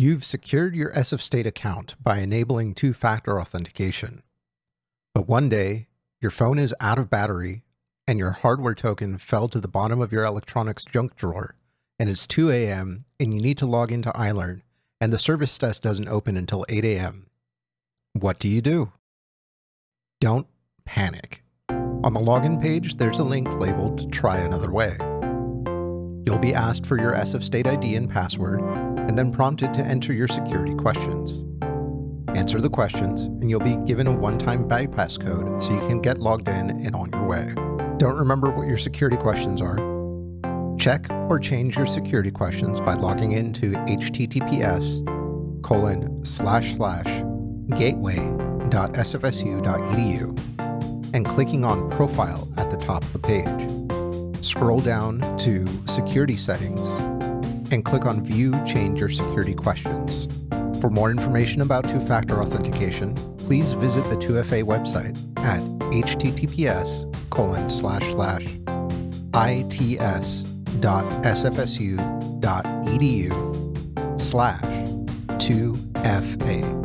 You've secured your SF State account by enabling two-factor authentication. But one day, your phone is out of battery and your hardware token fell to the bottom of your electronics junk drawer and it's 2 a.m. and you need to log into iLearn and the service desk doesn't open until 8 a.m. What do you do? Don't panic. On the login page, there's a link labeled Try Another Way. You'll be asked for your SF State ID and password, and then prompted to enter your security questions. Answer the questions, and you'll be given a one-time bypass code so you can get logged in and on your way. Don't remember what your security questions are? Check or change your security questions by logging into https colon slash slash gateway.sfsu.edu and clicking on Profile at the top of the page. Scroll down to Security Settings and click on View Change Your Security Questions. For more information about two-factor authentication, please visit the 2FA website at https colon slash slash its.sfsu.edu slash 2FA.